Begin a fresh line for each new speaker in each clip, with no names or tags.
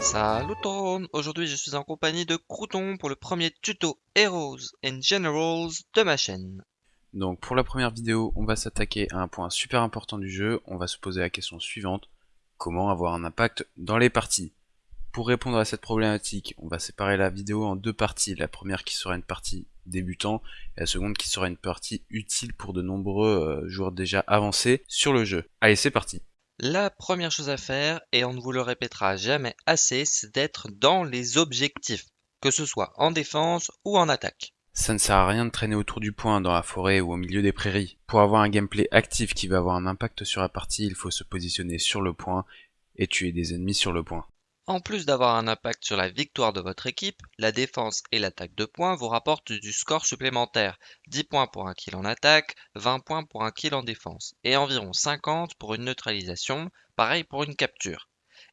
Salut Aujourd'hui je suis en compagnie de Crouton pour le premier tuto Heroes and Generals de ma chaîne.
Donc pour la première vidéo, on va s'attaquer à un point super important du jeu, on va se poser la question suivante, comment avoir un impact dans les parties? Pour répondre à cette problématique, on va séparer la vidéo en deux parties, la première qui sera une partie débutant et la seconde qui sera une partie utile pour de nombreux euh, joueurs déjà avancés sur le jeu. Allez c'est parti
la première chose à faire, et on ne vous le répétera jamais assez, c'est d'être dans les objectifs, que ce soit en défense ou en attaque.
Ça ne sert à rien de traîner autour du point dans la forêt ou au milieu des prairies. Pour avoir un gameplay actif qui va avoir un impact sur la partie, il faut se positionner sur le point et tuer des ennemis sur le point.
En plus d'avoir un impact sur la victoire de votre équipe, la défense et l'attaque de points vous rapportent du score supplémentaire, 10 points pour un kill en attaque, 20 points pour un kill en défense, et environ 50 pour une neutralisation, pareil pour une capture.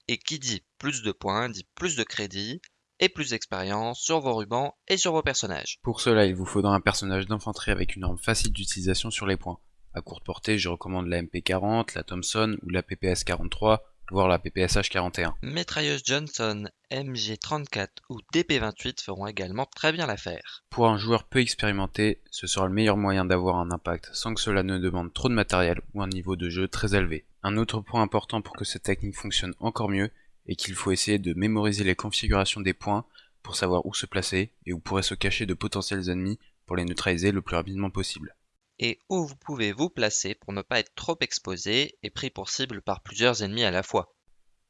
Et qui dit plus de points dit plus de crédit et plus d'expérience sur vos rubans et sur vos personnages.
Pour cela, il vous faudra un personnage d'infanterie avec une arme facile d'utilisation sur les points. À courte portée, je recommande la MP40, la Thompson ou la PPS43 voire la PPSH 41.
Métrailleuse Johnson, MG34 ou DP28 feront également très bien l'affaire.
Pour un joueur peu expérimenté, ce sera le meilleur moyen d'avoir un impact sans que cela ne demande trop de matériel ou un niveau de jeu très élevé. Un autre point important pour que cette technique fonctionne encore mieux est qu'il faut essayer de mémoriser les configurations des points pour savoir où se placer et où pourraient se cacher de potentiels ennemis pour les neutraliser le plus rapidement possible
et où vous pouvez vous placer pour ne pas être trop exposé et pris pour cible par plusieurs ennemis à la fois.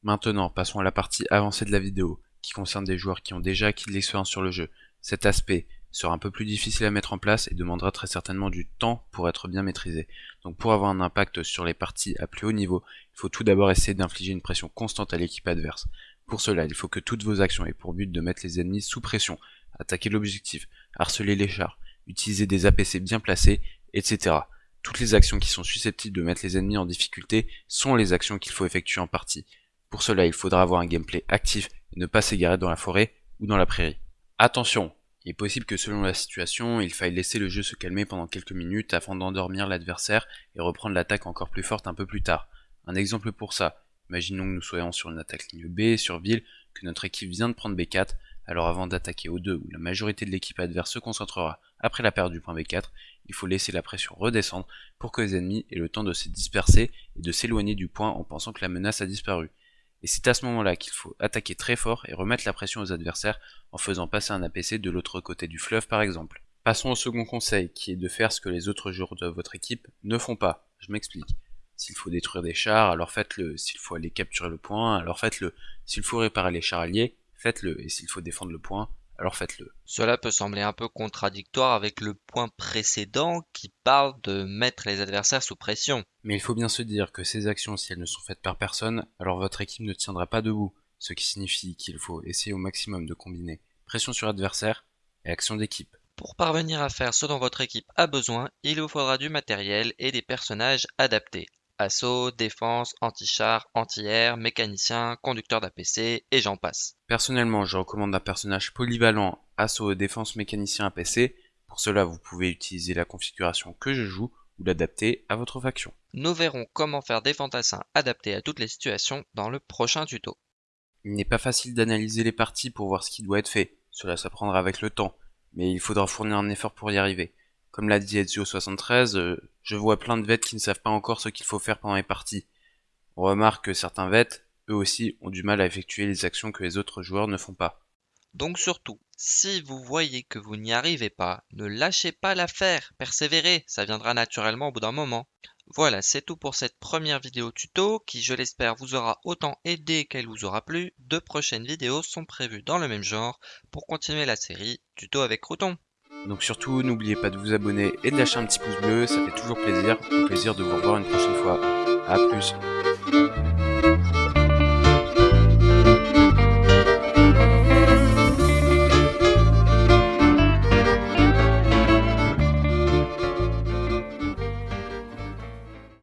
Maintenant, passons à la partie avancée de la vidéo, qui concerne des joueurs qui ont déjà acquis de l'expérience sur le jeu. Cet aspect sera un peu plus difficile à mettre en place et demandera très certainement du temps pour être bien maîtrisé. Donc pour avoir un impact sur les parties à plus haut niveau, il faut tout d'abord essayer d'infliger une pression constante à l'équipe adverse. Pour cela, il faut que toutes vos actions aient pour but de mettre les ennemis sous pression, attaquer l'objectif, harceler les chars, utiliser des APC bien placés etc. Toutes les actions qui sont susceptibles de mettre les ennemis en difficulté sont les actions qu'il faut effectuer en partie. Pour cela, il faudra avoir un gameplay actif et ne pas s'égarer dans la forêt ou dans la prairie. Attention, il est possible que selon la situation, il faille laisser le jeu se calmer pendant quelques minutes afin d'endormir l'adversaire et reprendre l'attaque encore plus forte un peu plus tard. Un exemple pour ça, imaginons que nous soyons sur une attaque ligne B, sur ville, que notre équipe vient de prendre B4, alors avant d'attaquer O2 où la majorité de l'équipe adverse se concentrera après la perte du point B4, il faut laisser la pression redescendre pour que les ennemis aient le temps de se disperser et de s'éloigner du point en pensant que la menace a disparu. Et c'est à ce moment-là qu'il faut attaquer très fort et remettre la pression aux adversaires en faisant passer un APC de l'autre côté du fleuve par exemple. Passons au second conseil qui est de faire ce que les autres joueurs de votre équipe ne font pas. Je m'explique. S'il faut détruire des chars, alors faites-le. S'il faut aller capturer le point, alors faites-le. S'il faut réparer les chars alliés, faites-le. Et s'il faut défendre le point, alors faites-le.
Cela peut sembler un peu contradictoire avec le point précédent qui parle de mettre les adversaires sous pression.
Mais il faut bien se dire que ces actions, si elles ne sont faites par personne, alors votre équipe ne tiendra pas debout, ce qui signifie qu'il faut essayer au maximum de combiner pression sur adversaire et action d'équipe.
Pour parvenir à faire ce dont votre équipe a besoin, il vous faudra du matériel et des personnages adaptés assaut, défense, anti-char, anti-air, mécanicien, conducteur d'APC et j'en passe.
Personnellement, je recommande un personnage polyvalent assaut, défense, mécanicien, APC. Pour cela, vous pouvez utiliser la configuration que je joue ou l'adapter à votre faction.
Nous verrons comment faire des fantassins adaptés à toutes les situations dans le prochain tuto.
Il n'est pas facile d'analyser les parties pour voir ce qui doit être fait, cela s'apprendra avec le temps, mais il faudra fournir un effort pour y arriver. Comme l'a dit Ezio73, euh, je vois plein de vets qui ne savent pas encore ce qu'il faut faire pendant les parties. On remarque que certains vets, eux aussi, ont du mal à effectuer les actions que les autres joueurs ne font pas.
Donc surtout, si vous voyez que vous n'y arrivez pas, ne lâchez pas l'affaire, persévérez, ça viendra naturellement au bout d'un moment. Voilà, c'est tout pour cette première vidéo tuto qui, je l'espère, vous aura autant aidé qu'elle vous aura plu. Deux prochaines vidéos sont prévues dans le même genre pour continuer la série Tuto avec Crouton.
Donc surtout, n'oubliez pas de vous abonner et de lâcher un petit pouce bleu, ça fait toujours plaisir. Au plaisir de vous revoir une prochaine fois. A plus